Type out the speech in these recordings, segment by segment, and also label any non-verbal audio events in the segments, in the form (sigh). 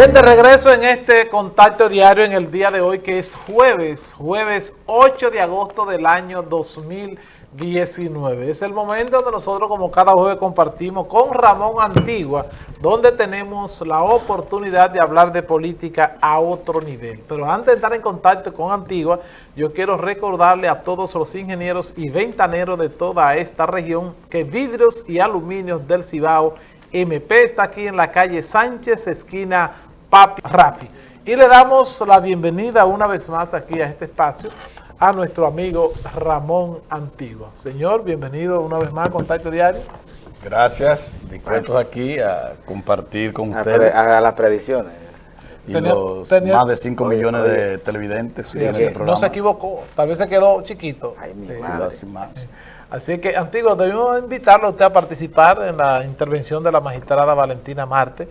Bien, de regreso en este contacto diario en el día de hoy, que es jueves, jueves 8 de agosto del año 2019. Es el momento donde nosotros, como cada jueves, compartimos con Ramón Antigua, donde tenemos la oportunidad de hablar de política a otro nivel. Pero antes de estar en contacto con Antigua, yo quiero recordarle a todos los ingenieros y ventaneros de toda esta región que vidrios y aluminios del Cibao MP está aquí en la calle Sánchez, esquina Papi Rafi. Y le damos la bienvenida una vez más aquí a este espacio a nuestro amigo Ramón Antigua. Señor, bienvenido una vez más a Contacto Diario. Gracias, dispuestos aquí a compartir con ustedes. A, las predicciones. Y los más de 5 millones de televidentes. Sí, no se equivocó, tal vez se quedó chiquito. Ay, mi Más. Así que, Antiguo, debemos invitarlo a usted a participar en la intervención de la magistrada Valentina Marte,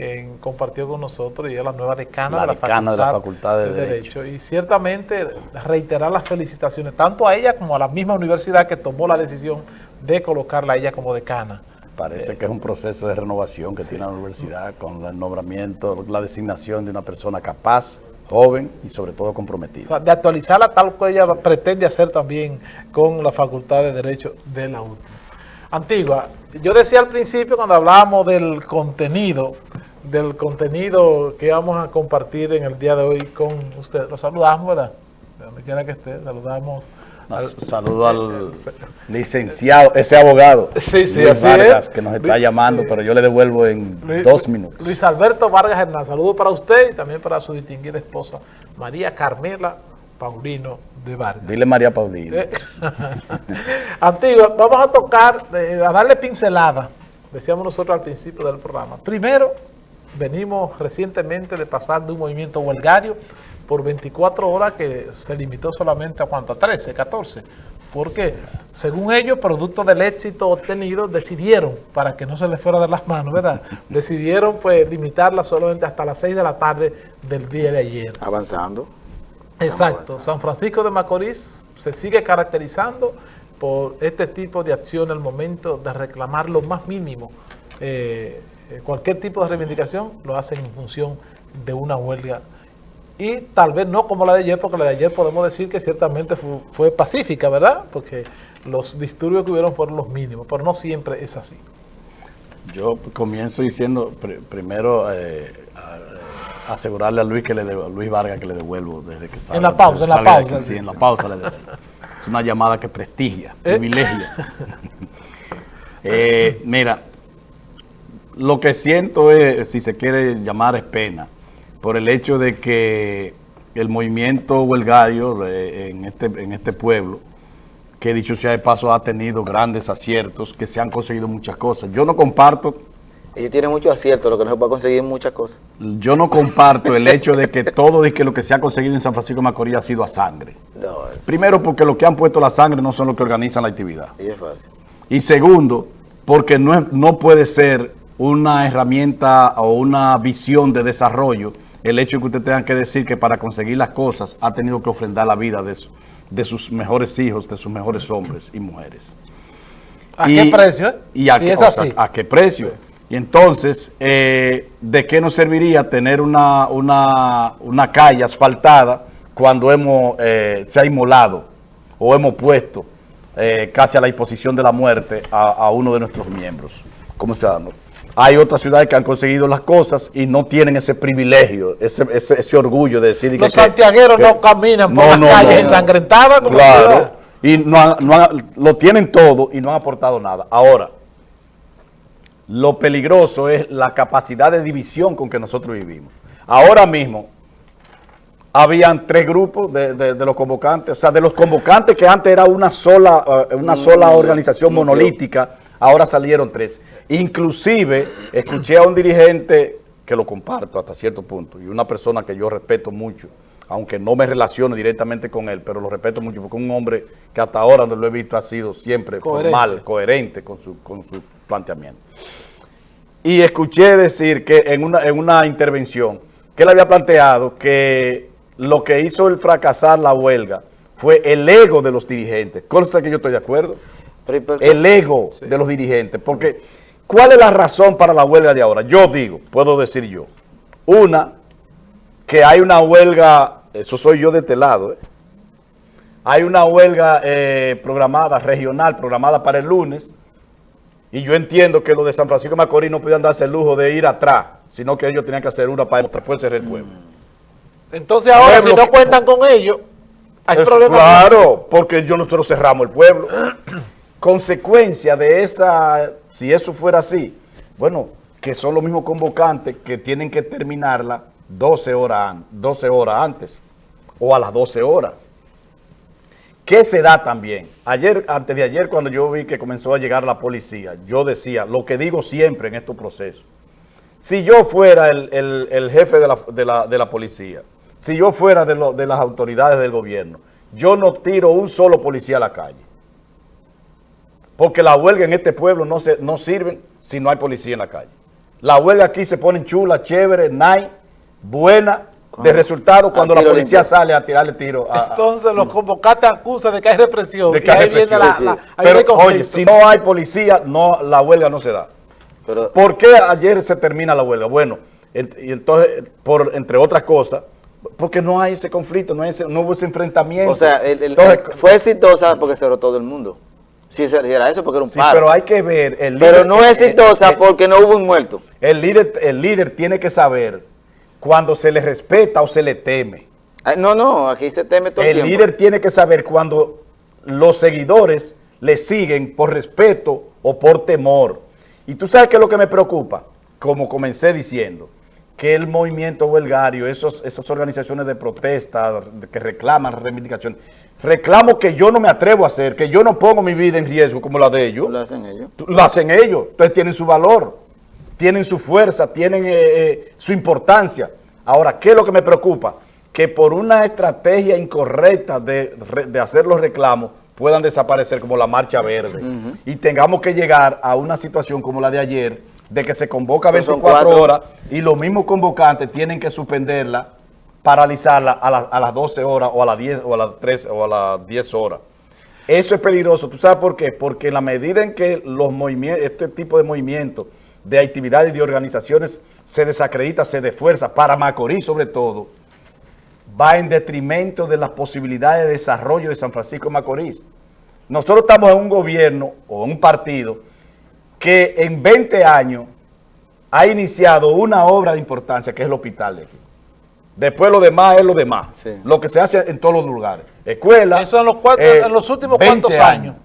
que compartió con nosotros y es la nueva decana, de, la facultad, de, Derecho. Y ciertamente reiterar las felicitaciones tanto a ella como a la misma universidad que tomó la decisión de colocarla a ella como decana. Parece que es un proceso de renovación que tiene la universidad con el nombramiento, la designación de una persona capaz, joven y sobre todo comprometida. de actualizarla tal como ella pretende hacer también con la Facultad de Derecho de la UTI. Antigua, yo decía al principio cuando hablábamos del contenido, del contenido que vamos a compartir en el día de hoy con usted. Lo saludamos, ¿verdad? De donde quiera que esté, saludamos saludo al licenciado, ese abogado, sí, sí, Luis Vargas, que nos está llamando, pero yo le devuelvo en dos minutos. Luis Alberto Vargas Hernán, saludo para usted y también para su distinguida esposa, María Carmela Paulino de Vargas. Dile María Paulino. Eh, (laughs) Antiguo, vamos a tocar, eh, a darle pincelada, decíamos nosotros al principio del programa. Primero, venimos recientemente de pasar de un movimiento huelgario por 24 horas que se limitó solamente a cuánto, a 13, 14. Porque, según ellos, producto del éxito obtenido, decidieron, para que no se les fuera de las manos, ¿verdad? (laughs) decidieron pues limitarla solamente hasta las 6 de la tarde del día de ayer. Avanzando. Exacto. San Francisco de Macorís se sigue caracterizando por este tipo de acción al momento de reclamar lo más mínimo. Eh, eh, cualquier tipo de reivindicación lo hacen en función de una huelga y tal vez no como la de ayer, porque la de ayer podemos decir que ciertamente fue, pacífica, ¿verdad? Porque los disturbios que hubieron fueron los mínimos, pero no siempre es así. Yo comienzo diciendo, primero, eh, asegurarle a Luis que le Luis Vargas que le devuelvo desde que sale. En la pausa, en la pausa. sí, en la pausa le devuelvo. Es una llamada que prestigia, ¿Eh? privilegia. (laughs) Eh, mira, lo que siento es, si se quiere llamar, es pena por el hecho de que el movimiento huelgario eh, en este, en este pueblo, que dicho sea de paso ha tenido grandes aciertos, que se han conseguido muchas cosas. Yo no comparto... Ellos tienen muchos aciertos, lo que no se puede conseguir muchas cosas. Yo no comparto el hecho de que todo de que lo que se ha conseguido en San Francisco de Macorís ha sido a sangre. Primero, porque los que han puesto la sangre no son los que organizan la actividad. Y es fácil. Y segundo, porque no, no puede ser una herramienta o una visión de desarrollo el hecho de que usted tenga que decir que para conseguir las cosas ha tenido que ofrendar la vida de, de sus mejores hijos, de sus mejores hombres y mujeres. ¿A qué precio? Y a, qué, es así. ¿A qué precio? Y entonces, eh, ¿de qué nos serviría tener una, una, calle asfaltada cuando hemos, eh, se ha inmolado o hemos puesto eh, casi a la disposición de la muerte a, uno de nuestros miembros como ciudadanos? Hay otras ciudades que han conseguido las cosas y no tienen ese privilegio, ese, ese, orgullo de decir... Los santiagueros no caminan por las calles ensangrentadas como Claro, y no, lo tienen todo y no han aportado nada. Ahora, lo peligroso es la capacidad de división con que nosotros vivimos. Ahora mismo, habían tres grupos de, los convocantes, o sea, de los convocantes que antes era una sola, eh, una sola organización monolítica, ahora salieron tres. Inclusive, escuché a un dirigente que lo comparto hasta cierto punto, y una persona que yo respeto mucho, aunque no me relaciono directamente con él, pero lo respeto mucho porque es un hombre que hasta ahora donde lo he visto ha sido siempre formal, coherente con su, con su planteamiento. Y escuché decir que en una, en una intervención que él había planteado que lo que hizo el fracasar la huelga fue el ego de los dirigentes, cosa que yo estoy de acuerdo el ego de los dirigentes. Porque, ¿cuál es la razón para la huelga de ahora? Yo digo, puedo decir yo, Una, que hay una huelga, eso soy yo de este lado, ¿eh? hay una huelga eh, programada, regional, programada para el lunes, y yo entiendo que los de San Francisco de Macorís no podían darse el lujo de ir atrás, sino que ellos tenían que hacer una para después cerrar el pueblo. Entonces ahora, si no que- cuentan con ellos, hay Eso, problemas. Claro, porque yo nosotros cerramos el pueblo. Consecuencia de esa, si eso fuera así, bueno, que son los mismos convocantes que tienen que terminarla 12 horas, an- 12 horas antes o a las 12 horas. ¿Qué se da también? Ayer, antes de ayer, cuando yo vi que comenzó a llegar la policía, yo decía, lo que digo siempre en estos procesos, si yo fuera el, el- el jefe de la, de la- de la policía, si yo fuera de, lo- de las autoridades del gobierno, yo no tiro un solo policía a la calle. Porque la huelga en este pueblo no, se, no sirve si no hay policía en la calle. La huelga aquí se pone chula, chévere, nice, buena, de resultado cuando la policía limpio. sale a tirarle tiro a, Entonces los convocantes acusan de que hay represión. de que y hay ahí viene represión. la, Sí, sí. Pero oye, si no hay policía, no, la huelga no se da. Pero ¿Por qué ayer se termina la huelga? Bueno, ent- y entonces, por, entre otras cosas, porque no hay ese conflicto, no, hay ese- no hubo ese enfrentamiento. O sea, el- el- Entonces, el- fue exitosa porque cerró todo el mundo. Si era eso, porque era un sí, paro. pero hay que ver... El Pero no es exitosa eh, porque no hubo un muerto. el, líder, el líder tiene que saber cuando se le respeta o se le teme. Ay, No, no, aquí se teme todo el, El tiempo. líder tiene que saber cuando los seguidores le siguen por respeto o por temor. Y tú sabes qué es lo que me preocupa, como comencé diciendo, que el movimiento huelgario, esos, esas organizaciones de protesta que reclaman reivindicaciones, reclamo que yo no me atrevo a hacer, que yo no pongo mi vida en riesgo como la de ellos. Lo hacen ellos. Lo hacen ellos, entonces tienen su valor, tienen su fuerza, tienen eh, eh, su importancia. Ahora, ¿qué es lo que me preocupa? Que por una estrategia incorrecta de, de hacer los reclamos puedan desaparecer como la marcha verde y tengamos que llegar a una situación como la de ayer, de que se convoca Pues son 24 cuatro. horas y los mismos convocantes tienen que suspenderla, paralizarla a, la- a las 12 horas o a las 10 o a las 3 o a las 10 horas. Eso es peligroso. ¿Tú sabes por qué? Porque en la medida en que los movimientos, este tipo de movimientos, de actividades y de organizaciones se desacredita, se desfuerza, para Macorís sobre todo, va en detrimento de las posibilidades de desarrollo de San Francisco de Macorís. Nosotros estamos en un gobierno o en un partido que en 20 años ha iniciado una obra de importancia que es el hospital de aquí. Después lo demás es lo demás. Sí. Lo que se hace en todos los lugares. Escuela. Eso en los, cuatro- eh, en los últimos 20 cuantos años.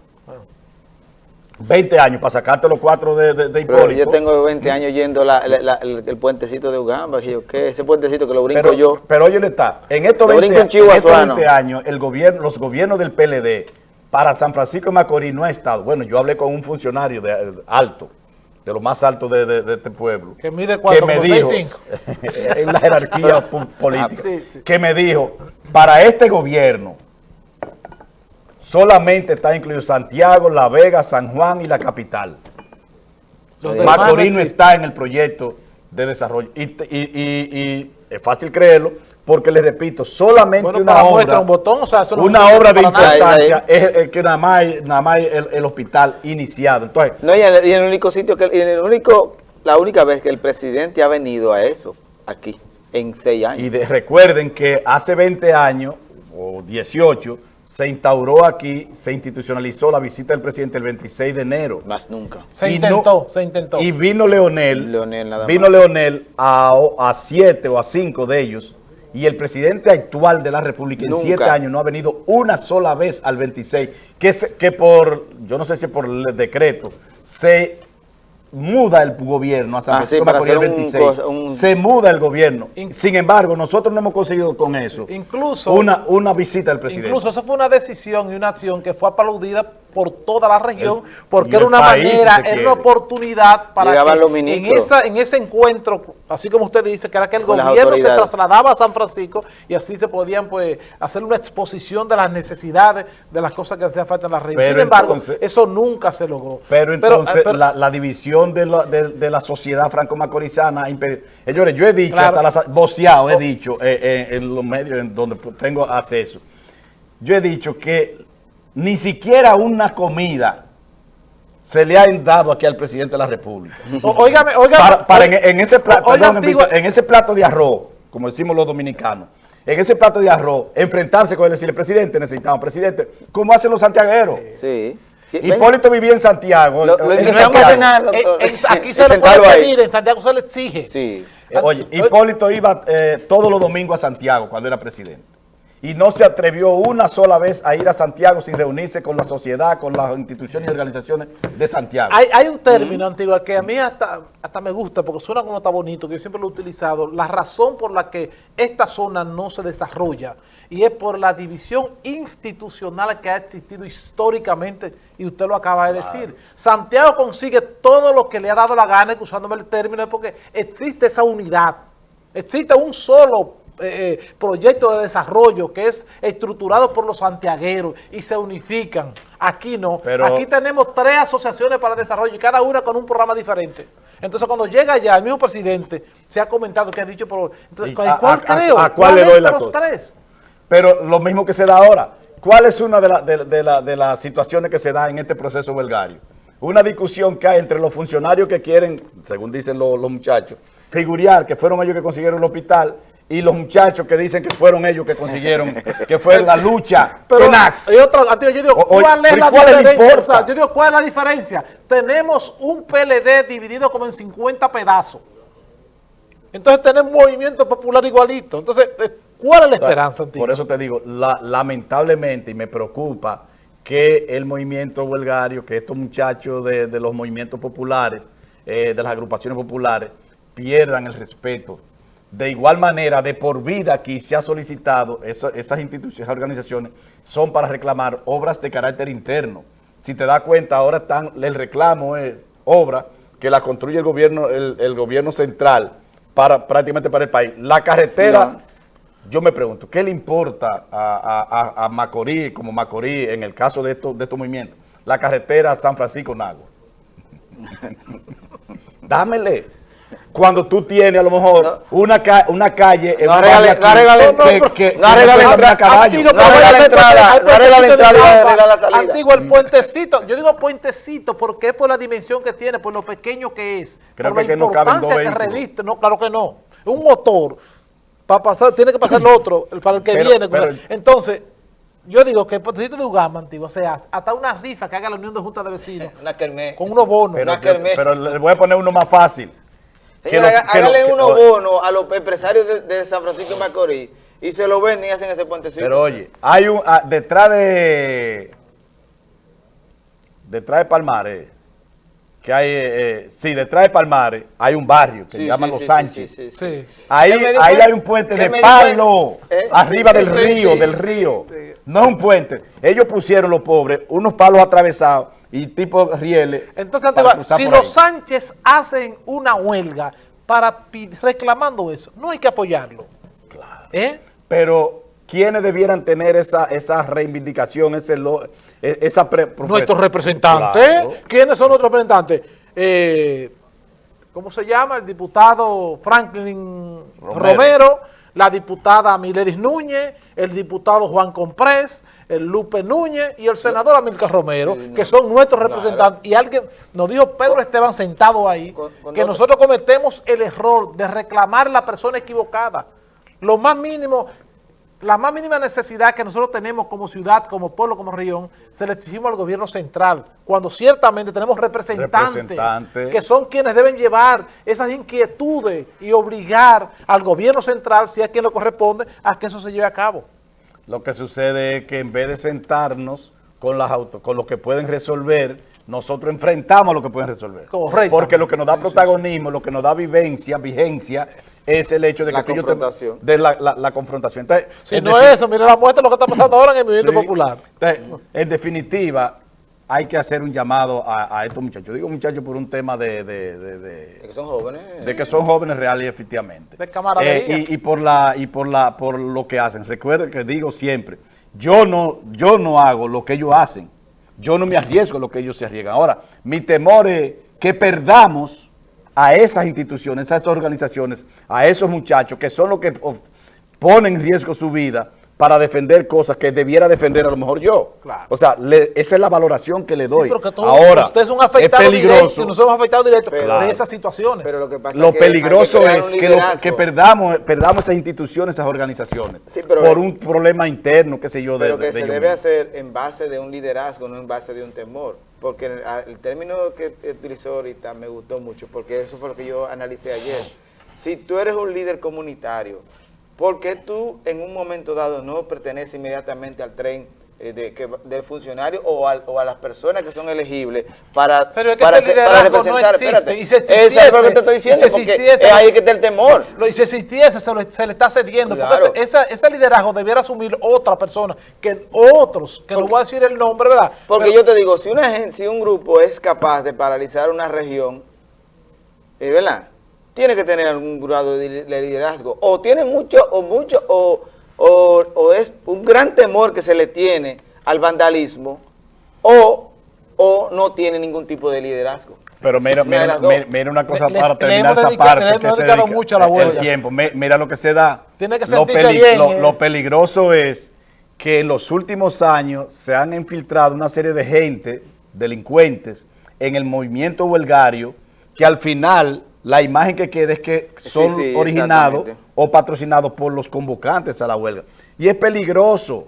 20 años para sacarte los cuatro de, de, de Pero Hipólito. yo tengo 20 años yendo la- la- la- el, el puentecito de Ugamba. y yo, ¿qué? Ese puentecito que lo brinco pero, yo. pero oye, le está. En estos, Lo 20, brinco en en Chihuahua, estos Suano. 20 años, el gobierno, los gobiernos del PLD para San Francisco de Macorís no ha estado. Bueno, yo hablé con un funcionario de, eh, alto, de lo más alto de, de- de este pueblo. Que mide cuánto, me como dijo, 6'5". (laughs) en la jerarquía (laughs) po- política, Ah, sí, sí. que me dijo, para este gobierno solamente está incluido Santiago, La Vega, San Juan y la capital. Los Macorís no está en el proyecto de desarrollo. Y, y- y- y es fácil creerlo, porque les repito, solamente Bueno, una obra, muestra un botón, o sea, eso no una obra de nada. importancia Ahí, es, es que nada más, hay- nada más el, el hospital iniciado. Entonces, No, y el, y el único sitio que, y el único, la única vez que el presidente ha venido a eso, aquí, en seis años. y de- recuerden que hace 20 años, o 18, se instauró aquí, se institucionalizó la visita del presidente el 26 de enero. Más nunca. Se Y intentó, no- se intentó. Y vino Leonel, Leonel nada vino más. Leonel a, a siete o a cinco de ellos, y el presidente actual de la República en siete años no ha venido una sola vez al 26, que, se- que por, yo no sé si por el decreto, se muda el gobierno a San Ah, Francisco sí, de para Macorís el hacer un 26. cosa- un- Se muda el gobierno. In- Sin embargo, nosotros no hemos conseguido con eso Incluso- una, una visita del presidente. Incluso eso fue una decisión y una acción que fue aplaudida por toda la región, El- porque era una manera, era quiere. una oportunidad para Llegaban que en, esa, en ese encuentro, así como usted dice, que era que el Con gobierno se trasladaba a San Francisco y así se podían pues hacer una exposición de las necesidades, de las cosas que hacían falta en la región. Pero Sin embargo, entonces- eso nunca se logró. Pero entonces pero- la, la división de la, de, de la sociedad franco-macorizana. Señores, yo he dicho, Claro. hasta las voceado, he Oh. dicho eh, eh, en los medios en donde tengo acceso. Yo he dicho que ni siquiera una comida se le han dado aquí al presidente de la República. Óigame, óigame. Para, para en, en ese plato, Oiga, perdón, Antigua- en ese plato de arroz, como decimos los dominicanos, en ese plato de arroz, enfrentarse con él y decirle, presidente, necesitamos, presidente, como hacen los santiagueros. Sí. Hipólito vivía en Santiago. Lo- lo en eh, eh, aquí se le puede pedir, en Santiago se le exige. Sí. Eh, Oye, Hipólito iba eh, todos los domingos a Santiago cuando era presidente. Y no se atrevió una sola vez a ir a Santiago sin reunirse con la sociedad, con las instituciones y organizaciones de Santiago. Hay, hay un término antiguo que a mí hasta, hasta me gusta porque suena como está bonito, que yo siempre lo he utilizado. La razón por la que esta zona no se desarrolla y es por la división institucional que ha existido históricamente y usted lo acaba de decir. Santiago consigue todo lo que le ha dado la gana, usándome el término, es porque existe esa unidad. Existe un solo eh, eh, proyecto de desarrollo que es estructurado por los santiagueros y se unifican. Aquí no. Pero- Aquí tenemos tres asociaciones para el desarrollo y cada una con un programa diferente. Entonces, cuando llega allá, el mismo presidente se ha comentado que ha dicho, por entonces, ¿Y ¿cuál a- cuál a- a- creo? a cuál le doy la cosa? tres? Pero lo mismo que se da ahora. ¿Cuál es una de, la- de- de la- de las situaciones que se da en este proceso belgario? Una discusión que hay entre los funcionarios que quieren, según dicen los, los muchachos, figurear que fueron ellos que consiguieron el hospital y los muchachos que dicen que fueron ellos que consiguieron, (laughs) que fue la lucha Pero tenaz. Antiguo, yo digo, o- ¿cuál es la ¿cuál diferencia? importa? O sea, yo digo, ¿cuál es la diferencia? Tenemos un PLD dividido como en 50 pedazos. Entonces tenemos un movimiento popular igualito. Entonces, eh, ¿cuál es la esperanza? Por eso te digo, la- lamentablemente, y me preocupa que el movimiento huelgario, que estos muchachos de, de los movimientos populares, eh, de las agrupaciones populares, pierdan el respeto. De igual manera, de por vida aquí se ha solicitado, esas instituciones, esas organizaciones, son para reclamar obras de carácter interno. Si te das cuenta, ahora están, el reclamo es obra que la construye el gobierno, el, el gobierno central para prácticamente para el país. La carretera, yo me pregunto, ¿qué le importa a, a- a- a Macorís, como Macorís, en el caso de estos, de estos movimientos? La carretera San Francisco-Nagua. (laughs) Dámele. Cuando tú tienes a lo mejor No. una, ca- una calle en No un regale- barrio no aquí regale- que- no, que- no, que- no que regale puede entrada. Antiguo, No ser entrada, no salida. Antiguo, el puentecito, yo digo puentecito porque es por la dimensión que tiene, por lo pequeño que es, Creo por la que que no caben dos importancia que reviste. No, claro que no. Un motor, para pasar, tiene que pasar el otro, para el que Pero- viene. pero- Entonces, yo digo que el puentecito de Ugama, Antiguo, se hace hasta una rifa que haga la Unión de Juntas de Vecinos, (laughs) Una kermés. con unos bonos. Pero, Una kermés. pero le voy a poner uno más fácil. Que lo- hágale que- unos bonos a los empresarios de, de San Francisco de Macorís y se lo venden y hacen ese puentecito. Pero oye, hay un, ah, detrás de, detrás de Palmares, que hay, eh, eh, sí, detrás de Palmares hay un barrio que Sí, se llama sí, Los sí, Sánchez. sí, sí, sí. Sí. Ahí, ¿Qué me di ahí hay un puente ¿Qué de palo? ¿Eh? arriba Sí, del sí, río, sí. del río. No es un puente. Ellos pusieron, los pobres, unos palos atravesados y tipo rieles. Entonces, si los ahí. Sánchez hacen una huelga para reclamando eso, no hay que apoyarlo. ¿Eh? Pero, ¿quiénes debieran tener esa, esa reivindicación, ese lo- e- esa Nuestros representantes. Claro. ¿Quiénes son nuestros representantes? Eh, ¿Cómo se llama? El diputado Franklin Romero, Romero. la diputada Miledis Núñez, el diputado Juan Comprés, el Lupe Núñez y el senador Amilcar Romero, que son nuestros representantes. Y alguien nos dijo Pedro Esteban sentado ahí, Con- con que otro- nosotros cometemos el error de reclamar la persona equivocada. Lo más mínimo, la más mínima necesidad que nosotros tenemos como ciudad, como pueblo, como región, se le exigimos al gobierno central, cuando ciertamente tenemos representantes, que son quienes deben llevar esas inquietudes y obligar al gobierno central, si es quien lo corresponde, a que eso se lleve a cabo. Lo que sucede es que en vez de sentarnos con las auto, con lo que pueden resolver, nosotros enfrentamos lo que pueden resolver. Correcto. Porque lo que nos da protagonismo, lo que nos da vivencia, vigencia, es el hecho de La que tú y yo te- confrontación. de la, la- la confrontación. Entonces, Si no es eso, mira la muestra de lo que está pasando ahora en el movimiento Sí. popular. Entonces, en definitiva, hay que hacer un llamado a, a estos muchachos. Digo muchachos por un tema de- de- de- de, De que son jóvenes. de que son jóvenes reales y efectivamente. De camaradería. Eh, y, y por la y por la por lo que hacen. Recuerden que digo siempre, yo no yo no hago lo que ellos hacen. Yo no me arriesgo a lo que ellos se arriesgan. Ahora, mi temor es que perdamos a esas instituciones, a esas organizaciones, a esos muchachos que son los que ponen en riesgo su vida para defender cosas que debiera defender a lo mejor yo. Claro. O sea, le- esa es la valoración que le doy. Sí, pero que todo- Ahora, usted es un es afectado directo peligroso. y nosotros afectados directos Pero- de esas situaciones. Pero lo que pasa Lo es que peligroso es que, lo- liderazgo. que perdamos, perdamos esas instituciones, esas organizaciones, Sí, pero- por un problema interno, qué sé yo, de, Pero que de se debe hacer en base de un liderazgo, no en base de un temor. Porque el, el término que utilizó ahorita me gustó mucho, porque eso fue lo que yo analicé ayer. Si tú eres un líder comunitario, ¿por qué tú en un momento dado no perteneces inmediatamente al tren eh, de, que, del funcionario o, al- o a las personas que son elegibles para, serio, es que para, ese para liderazgo no representar? existe, Espérate. y si Eso es lo que te estoy diciendo, porque existiese, es ahí que está el temor. Lo, y si existiese, se, lo- se le está cediendo. Claro. Porque ese, liderazgo debiera asumir otra persona, que otros, que no voy a decir el nombre, ¿verdad? Porque Pero- yo te digo, si una si un grupo es capaz de paralizar una región, eh, ¿verdad? Tiene que tener algún grado de, li- de liderazgo. O tiene mucho, o mucho, o, o, o es un gran temor que se le tiene al vandalismo, o, o no tiene ningún tipo de liderazgo. Pero mira, mira, mira, mira una cosa Le- para les- le terminar esa dedicado- parte. que se dedica- mucho a la el tiempo. Mi- Mira lo que se da. Tiene que lo, sentirse bien, lo- eh. lo peligroso es que en los últimos años se han infiltrado una serie de gente, delincuentes, en el movimiento huelgario, que al final la imagen que queda es que son sí, originados o patrocinados por los convocantes a la huelga. Y es peligroso.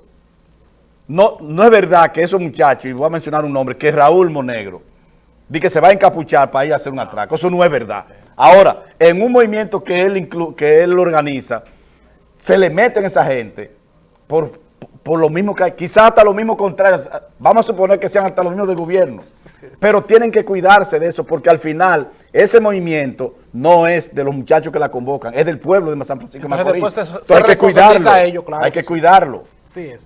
No, no es verdad que esos muchachos, y voy a mencionar un nombre, que es Raúl Monegro, di que se va a encapuchar para ir a hacer un atraco. Eso no es verdad. Ahora, en un movimiento que él, inclu- que él organiza, se le meten esa gente por, por lo mismo que hay, quizás hasta lo mismo contrario, vamos a suponer que sean hasta los mismos del gobierno, pero tienen que cuidarse de eso porque al final ese movimiento no es de los muchachos que la convocan, es del pueblo de San Francisco de Macorís. se- se hay que cuidarlo, a ellos, claro hay que sí. cuidarlo. Así es.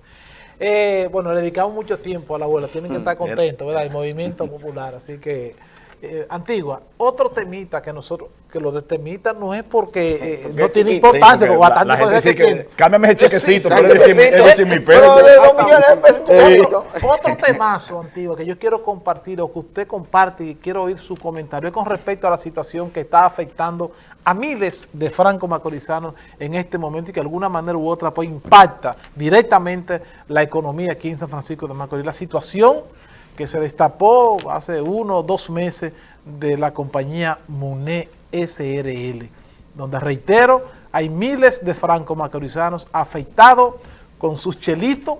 Eh, bueno, le dedicamos mucho tiempo a la abuela, tienen que estar bien. contentos, ¿verdad? El movimiento popular, así que, eh, Antigua, otro temita que nosotros, que lo de temita no es porque, eh, Porque no es tiene chiquito. importancia, porque bastante la gente dice que, tiene. "Cámbiame ese chequecito", sí, pero sí, es decir, mi peso. Otro- temazo, Antigua, que yo quiero compartir o que usted comparte y quiero oír su comentario es con respecto a la situación que está afectando a miles de franco-macorizanos en este momento y que de alguna manera u otra pues impacta directamente la economía aquí en San Francisco de Macorís. La situación que se destapó hace uno o dos meses de la compañía MUNE SRL, donde reitero, hay miles de franco-macorizanos afectados con sus chelitos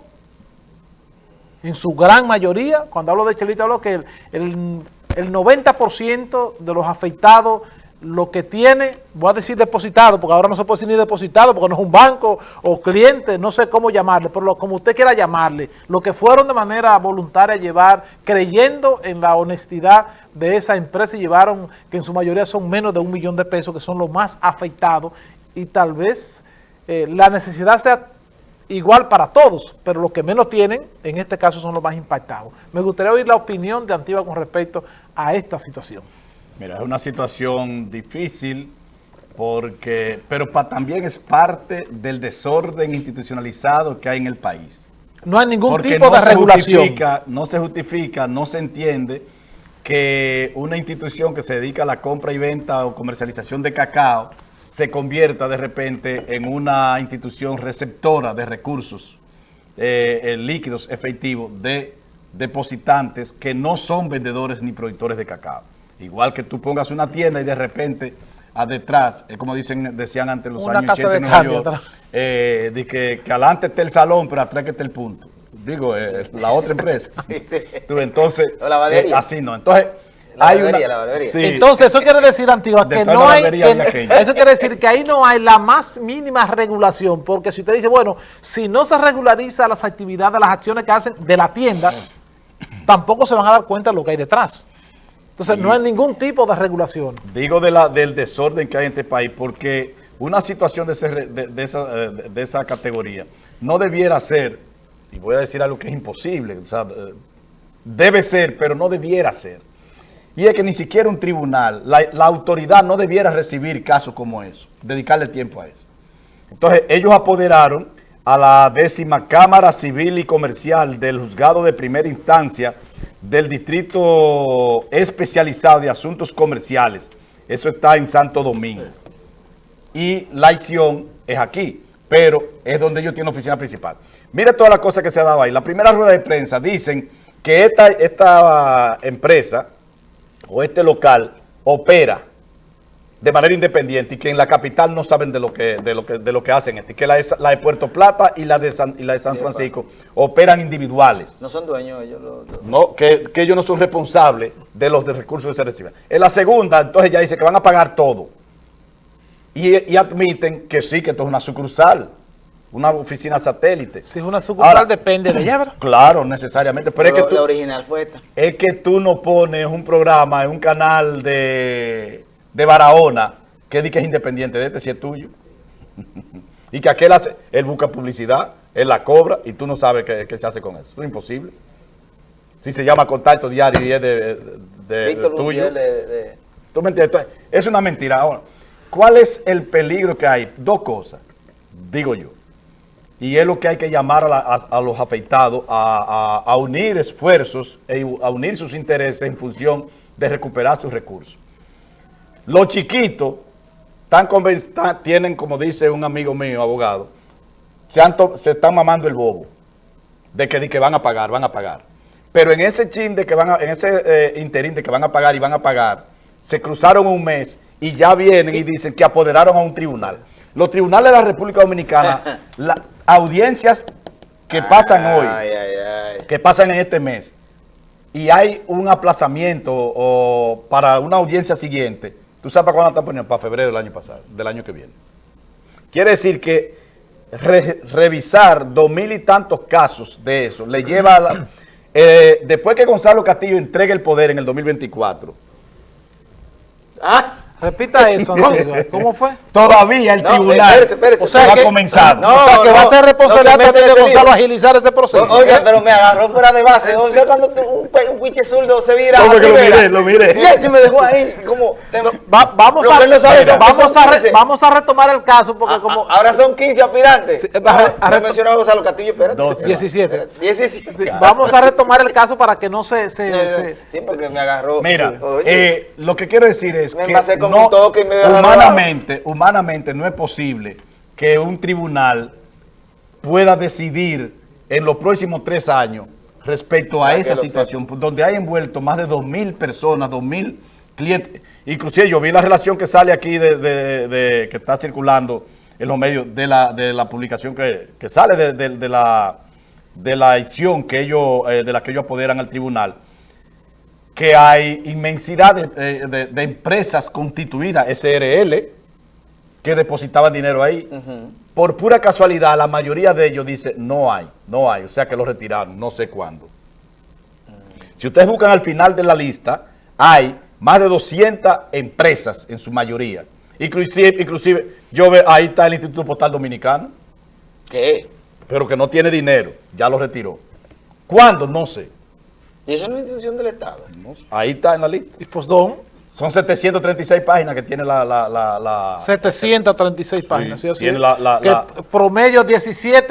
en su gran mayoría, cuando hablo de Chelito, hablo que el, el, el 90% de los afectados lo que tiene, voy a decir depositado, porque ahora no se puede decir ni depositado, porque no es un banco o cliente, no sé cómo llamarle, pero lo- como usted quiera llamarle, lo que fueron de manera voluntaria a llevar, creyendo en la honestidad de esa empresa y llevaron, que en su mayoría son menos de un millón de pesos, que son los más afectados, y tal vez eh, la necesidad sea igual para todos, pero los que menos tienen, en este caso, son los más impactados. Me gustaría oír la opinión de Antigua con respecto a esta situación. Mira, es una situación difícil porque, pero pa- también es parte del desorden institucionalizado que hay en el país. No hay ningún Porque tipo no de regulación. justifica, no se justifica, no se entiende que una institución que se dedica a la compra y venta o comercialización de cacao se convierta de repente en una institución receptora de recursos eh, eh, líquidos efectivos de depositantes que no son vendedores ni productores de cacao. Igual que tú pongas una tienda y de repente a detrás, es como dicen, decían antes los Una años casa 80 de en Nueva cambio York, atrás. eh, de que, que adelante esté el salón, pero atrás que esté el punto. Digo, eh, la otra empresa. (laughs) Sí, sí. Tú, entonces, O la barbería. eh, así no. Entonces, La hay barbería, una... la barbería. Sí. Entonces, eso quiere decir, Antigua, que no hay... que- eso quiere decir que ahí no hay la más mínima regulación, porque si usted dice, bueno, si no se regulariza las actividades, las acciones que hacen de la tienda, tampoco se van a dar cuenta de lo que hay detrás. Entonces, no hay ningún tipo de regulación. Digo de la, del desorden que hay en este país, porque una situación de, ese de- de esa, eh, de- de esa categoría no debiera ser, y voy a decir algo que es imposible, o sea, eh, debe ser, pero no debiera ser. Y es que ni siquiera un tribunal, la, la autoridad no debiera recibir casos como eso, dedicarle tiempo a eso. Entonces, ellos apoderaron a la décima Cámara Civil y Comercial del Juzgado de Primera Instancia del Distrito Especializado de Asuntos Comerciales. Eso está en Santo Domingo. Y la acción es aquí. pero es donde ellos tienen oficina principal. Mira todas las cosas que se ha dado ahí. La primera rueda de prensa dicen que esta, esta empresa o este local opera de manera independiente y que en la capital no saben de lo que de lo que de lo que hacen este, que la de, la de Puerto Plata y la de San, y la de San Francisco operan individuales. No son dueños ellos. Los, los- No, que, que ellos no son responsables de los de recursos que se reciben. En la segunda, entonces ya dice que van a pagar todo. Y, y admiten que sí, que esto es una sucursal, una oficina satélite. Si es una sucursal, Ahora- depende de ella, ¿verdad? (clears throat) Claro, necesariamente. Pero es que, la tú, original fue esta. es que tú no pones un programa en un canal de, de Barahona que dice que es independiente de este, si es tuyo. (laughs) y que aquel hace, él busca publicidad, él la cobra y tú no sabes qué, qué se hace con eso. Eso es imposible. Si se llama contacto diario y es de, de- de Víctor tuyo. De, ¿Tú me entiendes? Entonces, es una mentira. Ahora, ¿cuál es el peligro que hay? Dos cosas, digo yo. Y es lo que hay que llamar a, la- a- a los afectados a, a- a unir esfuerzos, e a unir sus intereses en función de recuperar sus recursos. Los chiquitos están conven- están- tienen, como dice un amigo mío, abogado, se, han se están mamando el bobo de que, de que van a pagar, van a pagar. Pero en ese chin de que van a, en ese eh, interín de que van a pagar y van a pagar, se cruzaron un mes y ya vienen y dicen que apoderaron a un tribunal. Los tribunales de la República Dominicana, (laughs) las audiencias que pasan hoy, Ay, ay, ay. que pasan en este mes, y hay un aplazamiento o para una audiencia siguiente, ¿tú sabes para cuándo están poniendo? Para febrero del año pasado, del año que viene. Quiere decir que re- revisar dos mil y tantos casos de eso le lleva a la- (clears throat) eh, después que Gonzalo Castillo entregue el poder en el 2024, Ah, Repita (laughs) eso, Antigua. ¿Cómo fue? todavía el No, tribunal espérese, espérese. o sea, O sea ha que- comenzado. no, o sea, que va a ser responsabilidad no se también de Gonzalo agilizar ese proceso. Oiga, pero me agarró fuera de base. O sea, cuando tú- un, un pinche zurdo se vira. ¿Cómo a que lo miré? Lo miré. Y este me dejó ahí como... Va- vamos, a, que no sabe mira, vamos, a re- 15. vamos a retomar el caso porque a- como... a- ahora son 15 aspirantes. Sí, No, a- no mencionaba Gonzalo Castillo, espérate. 12. 17. Espérate, 17. Sí, vamos a retomar el caso para que no se... se- No, no, no. se- Sí, porque me agarró. Mira, eh, lo que quiero decir es que no- toque humanamente, humanamente no es posible que un tribunal pueda decidir en los próximos tres años respecto a Para esa situación, donde hay envuelto más de dos mil personas, dos mil clientes. Inclusive yo vi la relación que sale aquí de, de- de- que está circulando en los medios de la, de la publicación que, que sale de la de la acción que ellos, eh, de la que ellos apoderan al tribunal que hay inmensidad de, eh, de- de empresas constituidas, SRL, que depositaban dinero ahí. Por pura casualidad, la mayoría de ellos dice, no hay, no hay, o sea que lo retiraron, no sé cuándo. Si ustedes buscan al final de la lista, hay más de 200 empresas en su mayoría. Inclusive, inclusive yo veo, ahí está el Instituto Postal Dominicano, ¿Qué? pero que no tiene dinero, ya lo retiró. ¿Cuándo? No sé. Y eso es una institución del Estado. No. Ahí está en la lista. Y pues don, Son 736 páginas que tiene la... la, la, la- 736 páginas. ¿sí? Así tiene es. la- la- que la- promedio 17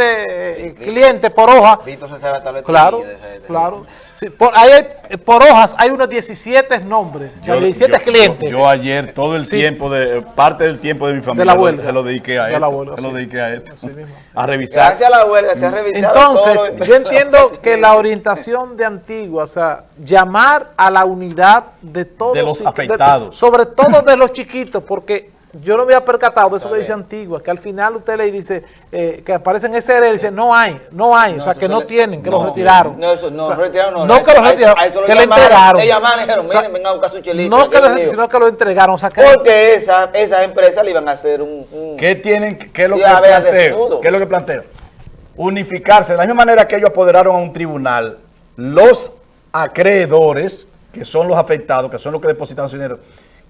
eh, clientes por hoja. Vito se sabe hasta los Claro, claro. Sí, por, hay- por hojas hay unos 17 nombres, o sea, 17 yo- clientes. Yo, ayer, todo el Sí. tiempo, de parte del tiempo de mi familia, la lo- huelga. se lo dediqué a De esto. la huelga, se lo dediqué a esto. Así mismo. (laughs) A revisar. Gracias a la huelga se ha revisado todo Entonces, yo entiendo (laughs) que la orientación de Antigua, o sea, llamar a la unidad de todos De los afectados. sobre todo de los chiquitos, porque yo no me había percatado de eso que dice Antigua, que al final usted le dice eh, que aparecen SRL y dice no hay, no hay, o sea, que no le- tienen, que no, los retiraron. No, eso no, O sea, retiraron no. No que los A eso- retiraron, a eso lo que le entregaron. Llamaron y dijeron, O sea, miren, vengan a buscar su chelito. No que aquí los, es mío. sino que lo entregaron, o sea, que Porque esa, esas empresas le iban a hacer un... un- ¿Qué tienen, qué es lo que planteo? ¿Qué es lo que planteo? Unificarse. De la misma manera que ellos apoderaron a un tribunal, los acreedores, que son los afectados, que son los que depositan su dinero,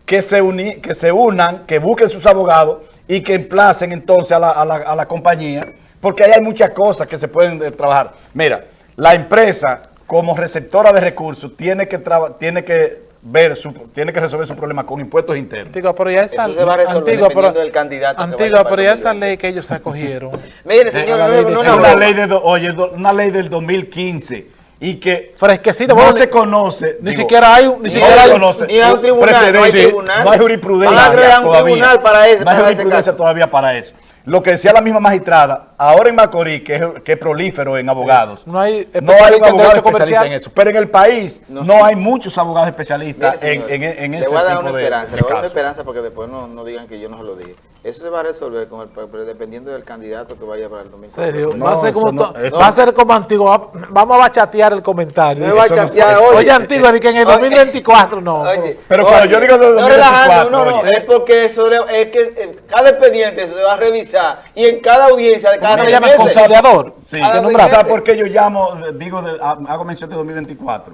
que se, uni- que se unan, que busquen sus abogados y que emplacen entonces a la, a la- a la compañía, porque ahí hay muchas cosas que se pueden eh, trabajar. Mira, la empresa como receptora de recursos tiene que, traba- tiene que ver, su, tiene que resolver su problema con impuestos internos. Antigua, pero ya esa, Eso se va a resolver Antigua, pero, del candidato que Antigua, vaya para pero el ya esa 2020. ley que ellos acogieron. (laughs) Mire, señor, la no, no, no, una no. ley de, oye, una ley del 2015 y que Fresquecita, no bueno, se conoce. Ni digo, siquiera hay, un- ni no siquiera se hay, conoce. ni hay un tribunal, no hay tribunal. no hay jurisprudencia un todavía. tribunal para ese- No hay para jurisprudencia todavía para eso. lo que decía la misma magistrada, ahora en Macorís, que es, que es prolífero en abogados, No hay no hay un abogado especialista en eso. Pero en el país no, No. hay muchos abogados especialistas Mire, en, señor, en, en le ese voy a dar tipo una de, esperanza, de le voy a dar una esperanza porque después no, no digan que yo no se lo dije. Eso se va a resolver con el, dependiendo del candidato que vaya para el domingo. serio, No, va, a ser como no- eso- va a ser como antiguo, va- vamos a bachatear el comentario. No- chatear, eso- oye. Oye, Antigua, di que en el Oye. 2024 no. Oye, Pero cuando yo digo no 2024, relajando, no, no, oye. es porque eso es que en cada expediente eso se va a revisar y en cada audiencia de cada ¿Cómo se seis llama el meses. conciliador? Sí, Cada que seis nombra- ¿sabes meses. por qué yo llamo, digo, de- ha- hago mención de 2024?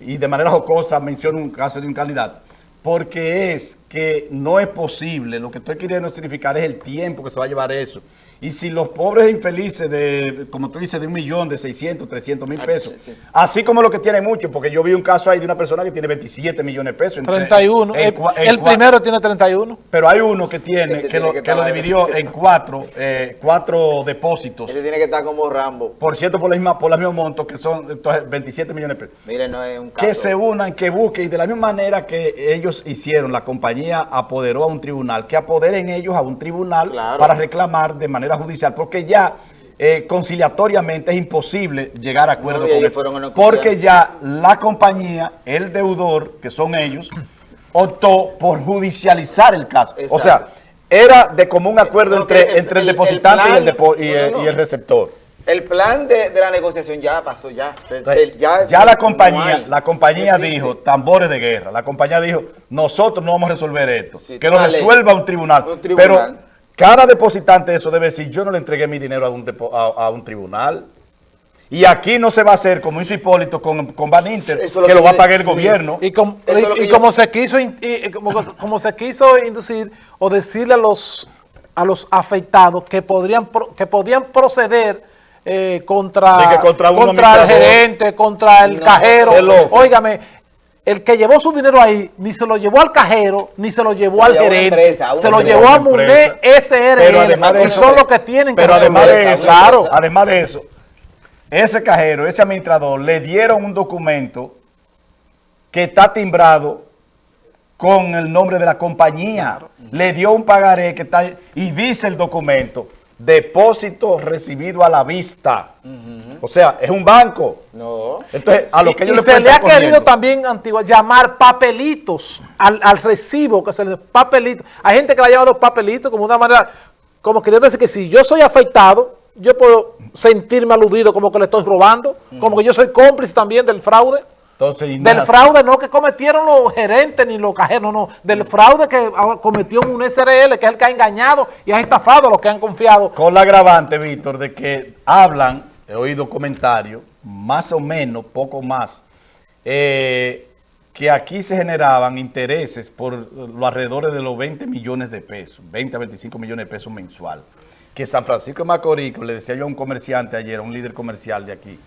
Y de manera jocosa menciono un caso de un candidato. Porque es que no es posible, lo que estoy queriendo significar es el tiempo que se va a llevar eso. Y si los pobres infelices de, como tú dices, de un millón, de 600, 300 mil Ah, pesos, sí, sí. así como lo que tiene mucho, porque yo vi un caso ahí de una persona que tiene 27 millones de pesos. entre- 31. en el cua- en el cua- primero tiene 31. Pero hay uno que tiene, que, tiene lo, que que lo dividió en cuatro, eh, cuatro depósitos. Ese tiene que estar como Rambo. Por cierto, por la misma, por los mismos montos, que son entonces, 27 millones de pesos. Mire, no es un caso. Que se unan, que busquen, y de la misma manera que ellos hicieron, la compañía apoderó a un tribunal, que apoderen ellos a un tribunal Claro. para reclamar de manera judicial, porque ya eh, conciliatoriamente es imposible llegar a acuerdo No, con ellos Porque ya la compañía, el deudor, que son ellos, optó por judicializar el caso. O sea, era de común acuerdo entre, que entre el, el- el depositante y, el plan- depo- y, no, no, el- no. y el receptor. El plan de, de la negociación ya pasó, ya. Se- se- ya, ya, la compañía, la compañía dijo, tambores de guerra, la compañía dijo, nosotros no vamos a resolver esto, Sí, que lo resuelva un tribunal. Un tribunal. Pero cada depositante de eso debe decir, yo no le entregué mi dinero a un, depo- a, a un tribunal. Y aquí no se va a hacer como hizo Hipólito con, con Van Inter, Eso es lo que lo va a pagar el sí. gobierno. Y, com- yo- como se quiso y- como, como se quiso inducir o decirle a los a los afectados que podrían que podían proceder eh, contra, contra el gerente, contra el No, cajero. Óigame, el que llevó su dinero ahí ni se lo llevó al cajero ni se lo llevó Se al gerente, empresa, se lo llevó a empresa. SRL Pero además de y eso- son los que tienen que Pero además de eso, claro. además de eso, ese cajero, ese administrador, le dieron un documento que está timbrado con el nombre de la compañía. Le dio un pagaré que está y dice el documento, depósito recibido a la vista. O sea, es un banco. No. Entonces, a lo Y- que ellos y le se le ha querido también, Antigua, llamar papelitos al, al recibo, que se le papelito. Hay gente que le ha llamado papelitos como una manera, como queriendo decir que si yo soy afectado, yo puedo sentirme aludido como que le estoy robando, como que yo soy cómplice también del fraude. Entonces, y Del fraude no que cometieron los gerentes ni los cajeros, no, no. Del fraude que cometió un SRL, que es el que ha engañado y ha estafado a los que han confiado. Con la agravante, Víctor, de que hablan, he oído comentarios, más o menos, poco más, eh, que aquí se generaban intereses por los alrededores de los 20 millones de pesos, 20 a 25 millones de pesos mensual. Que San Francisco de Macorís, le decía yo a un comerciante ayer, a un líder comercial de aquí,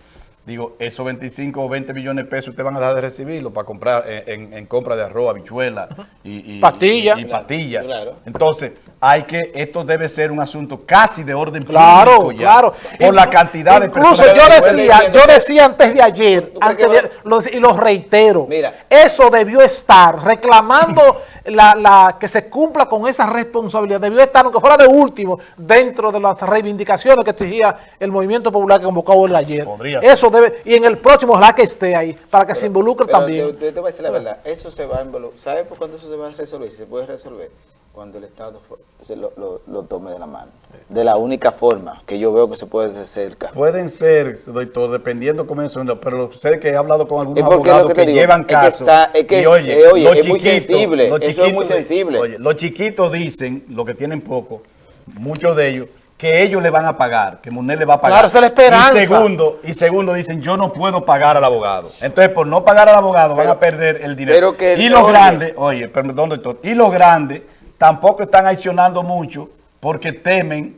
digo, esos 25 o 20 millones de pesos ustedes van a dejar de recibirlo para comprar eh, en, en compra de arroz, habichuela y, y- Pastilla. y- y pastilla. Claro. Entonces, hay que, esto debe ser un asunto casi de orden Claro, público ya, claro. Por la cantidad de Incluso yo decía, yo decía antes de ayer, ¿Tú crees antes que de- va- lo- y lo reitero, Mira. eso debió estar reclamando (laughs) la, la- que se cumpla con esa responsabilidad, debió estar, aunque fuera de último, dentro de las reivindicaciones que exigía el movimiento popular que convocó el ayer. Podría ser. Eso debe, y en el próximo ojalá que esté ahí, para que se involucre Pero también. Te- te voy a decir la verdad, eso se va a involucrar. ¿Sabes por cuándo eso se va a resolver? Si se puede resolver, cuando el Estado se lo, lo- lo tome de la mano. De la única forma que yo veo que se puede hacer cambio. Pueden ser, doctor, dependiendo cómo son, pero sé que he hablado con algunos ¿Y por qué lo abogados que que, te digo? llevan Es que casos. está- es que y es- oye, eh, oye, los es muy sensible, eso es muy chiquitos- sensible. oye, los chiquitos dicen, los que tienen poco, muchos de ellos, que ellos le van a pagar, que Munel le va a pagar. Claro, esa es la esperanza. Y segundo, y segundo dicen, yo no puedo pagar al abogado. Entonces, por no pagar al abogado, van a perder el dinero. pero que- y los grandes, oye, perdón, doctor, y los grandes tampoco están accionando mucho porque temen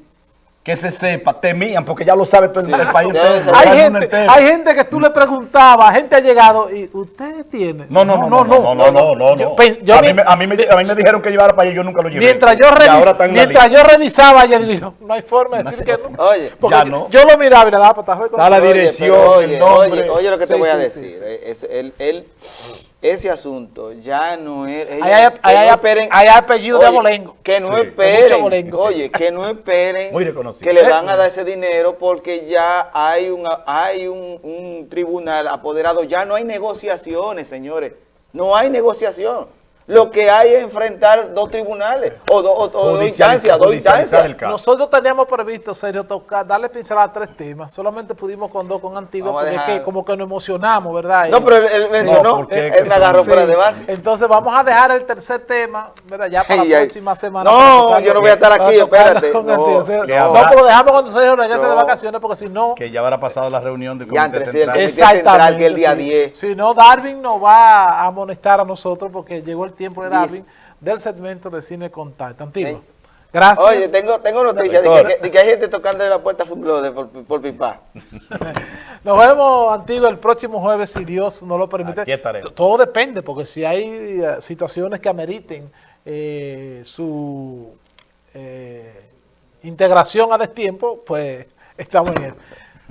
que se sepa, temían, porque ya lo sabe todo el, el país ya entero, Hay gente, entero. hay gente que tú le preguntabas, gente ha llegado y usted tiene. No, no, no, no, no, no, no, no, yo a, mí, me- a, mí me, a mí me dijeron que llevara para allá y yo nunca lo llevé. Mientras yo, revis- mientras revisaba, yo digo, no hay forma de decir que no. Oye, Porque ya yo, no. yo lo miraba y le daba patazo. Está la Oye, dirección, el oye, nombre. Oye, oye lo que te Sí, voy a sí, decir. sí, sí. es- él, él ese asunto ya no es... Ahí hay- no hay- esperen- ahí hay apellido de abolengo. Que no Sí, esperen, oye, que no esperen Muy reconocido. que le van a dar ese dinero porque ya hay, una, hay un, un tribunal apoderado, ya no hay negociaciones, señores, no hay negociación. Lo que hay es enfrentar dos tribunales o, do- o- o dos instancias, dos instancias. Nosotros teníamos previsto, serio, tocar, darle pincelada a tres temas. Solamente pudimos con dos, con Antigua, Vamos a porque es que como que nos emocionamos, ¿verdad? No, pero él, mencionó, porque él, me agarró fuera Sí. de base. Entonces vamos a dejar el tercer tema, ¿verdad? Ya para (laughs) Ay, la ay. próxima semana. No, tocarlo- yo no voy a estar aquí, espérate. No, no, ahora- pero dejamos cuando se regrese de No. vacaciones, porque si no... Que ya habrá pasado la reunión del Comité entre sí, el Central. comité- central que el día sí. 10. Si no, Darwin nos va a amonestar a nosotros porque llegó el tiempo de Darwin del segmento de Cine Contacto. Antigua. Sí. Gracias. Oye, tengo, tengo noticias de que, de que hay gente tocando la puerta a Funglode por, por pipa. (laughs) Nos vemos, Antigua, el próximo jueves, si Dios nos lo permite. Aquí estaremos. Todo depende, porque si hay eh, situaciones que ameriten eh, su eh, integración a destiempo, pues (laughs) estamos en eso.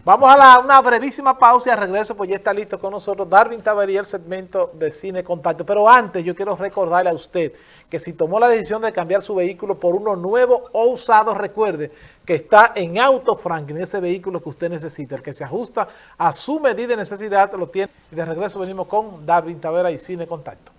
Vamos a la- una brevísima pausa y al regreso, pues ya está listo con nosotros Darwin Tavería, el segmento de Cine Contacto. Pero antes, yo quiero recordarle a usted que si tomó la decisión de cambiar su vehículo por uno nuevo o usado, recuerde que está en Auto Franklin, ese vehículo que usted necesita, el que se ajusta a su medida y necesidad, lo tiene. Y de regreso venimos con Darwin Tavera y Cine Contacto.